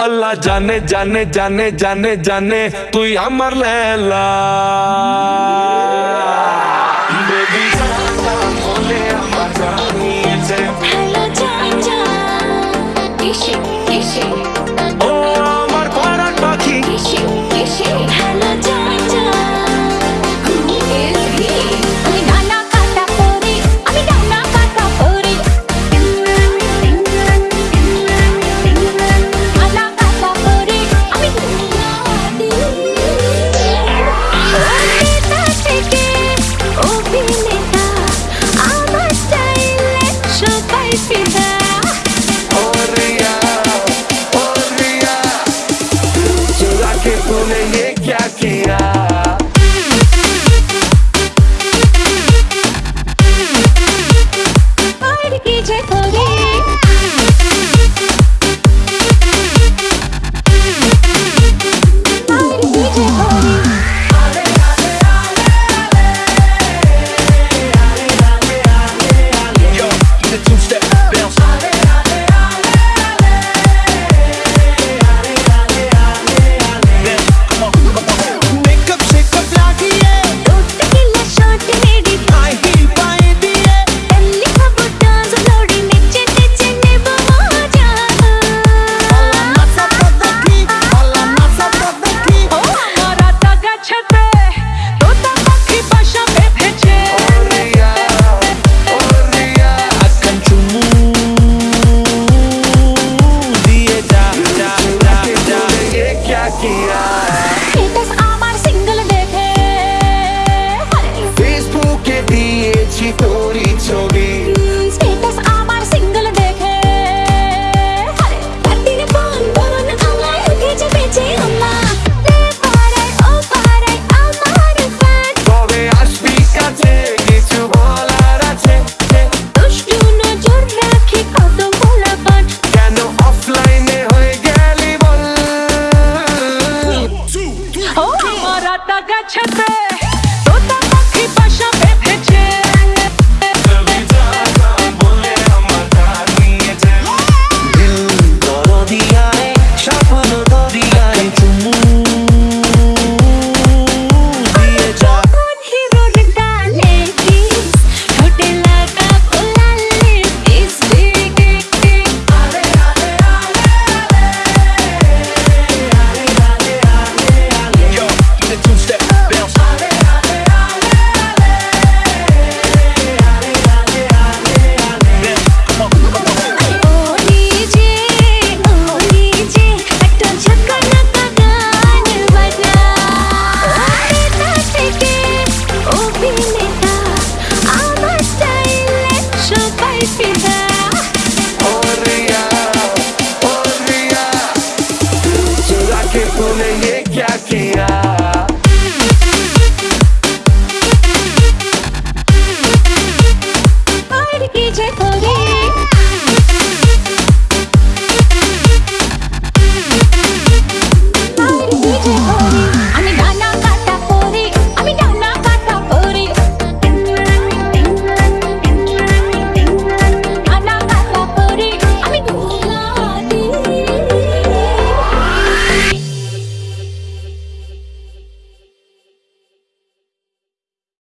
अल्लाह जाने जाने जाने जाने जाने तु अमर लैला Shake, shake. पतग छत्र